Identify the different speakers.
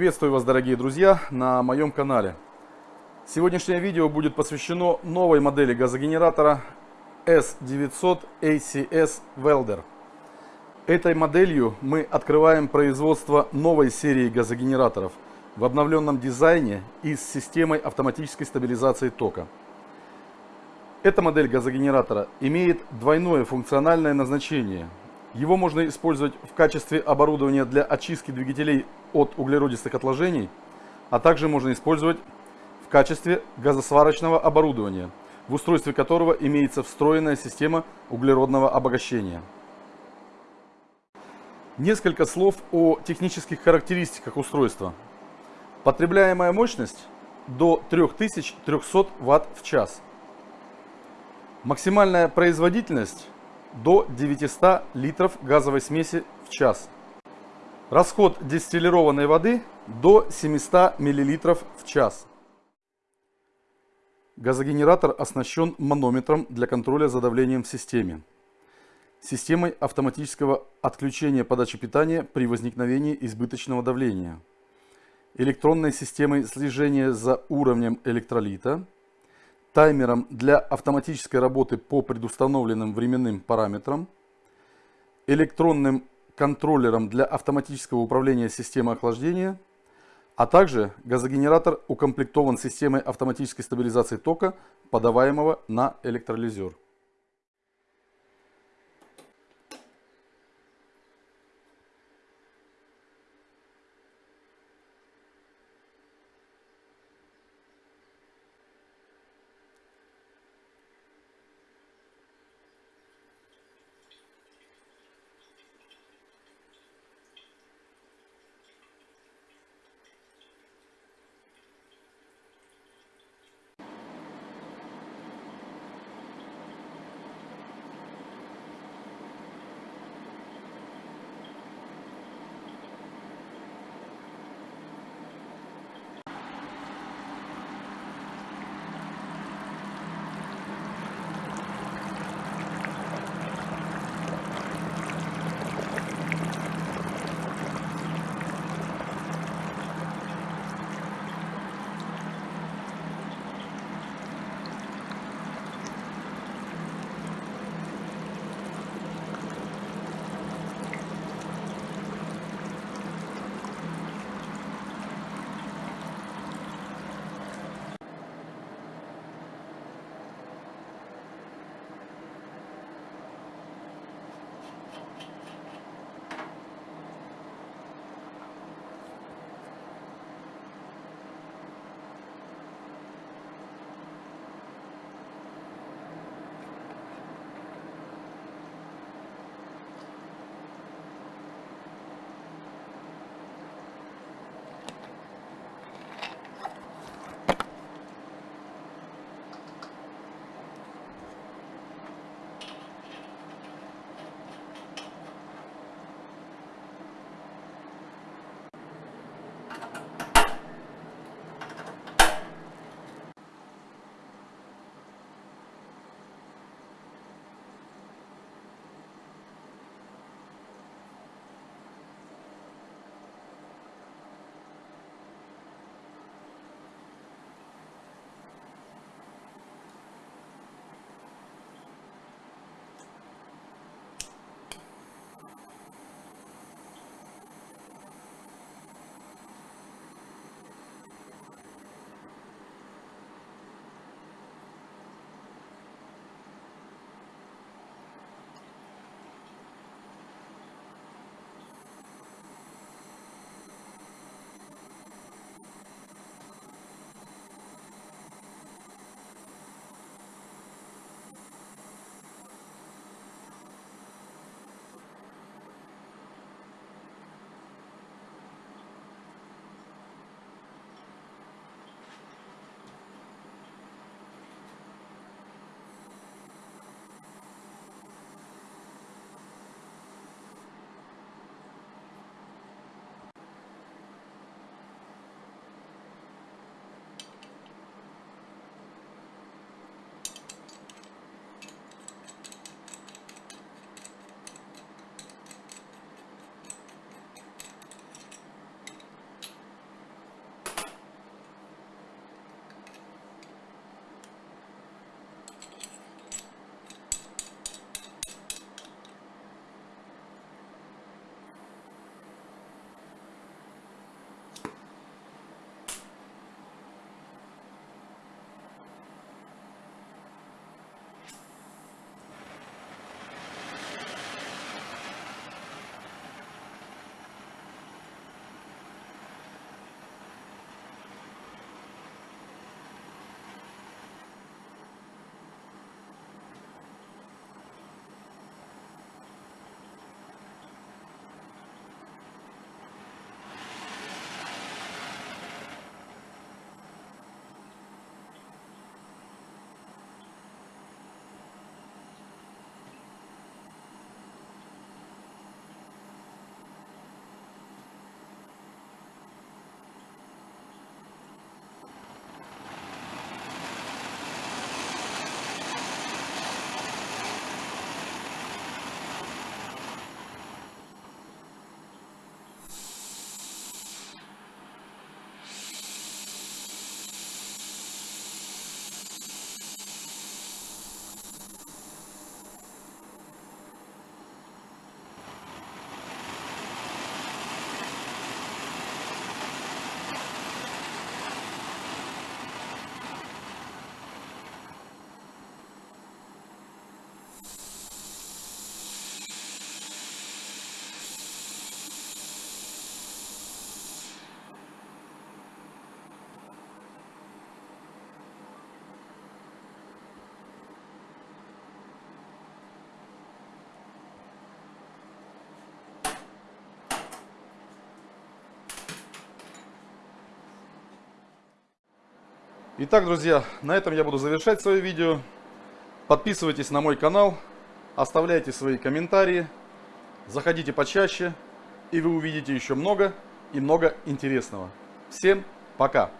Speaker 1: Приветствую вас, дорогие друзья, на моем канале. Сегодняшнее видео будет посвящено новой модели газогенератора S900 ACS Welder. Этой моделью мы открываем производство новой серии газогенераторов в обновленном дизайне и с системой автоматической стабилизации тока. Эта модель газогенератора имеет двойное функциональное назначение – его можно использовать в качестве оборудования для очистки двигателей от углеродистых отложений, а также можно использовать в качестве газосварочного оборудования, в устройстве которого имеется встроенная система углеродного обогащения. Несколько слов о технических характеристиках устройства. Потребляемая мощность до 3300 Вт в час. Максимальная производительность до 900 литров газовой смеси в час. Расход дистиллированной воды до 700 мл в час. Газогенератор оснащен манометром для контроля за давлением в системе. Системой автоматического отключения подачи питания при возникновении избыточного давления. Электронной системой слежения за уровнем электролита таймером для автоматической работы по предустановленным временным параметрам, электронным контроллером для автоматического управления системой охлаждения, а также газогенератор укомплектован системой автоматической стабилизации тока, подаваемого на электролизер. Итак, друзья, на этом я буду завершать свое видео. Подписывайтесь на мой канал, оставляйте свои комментарии, заходите почаще, и вы увидите еще много и много интересного. Всем пока!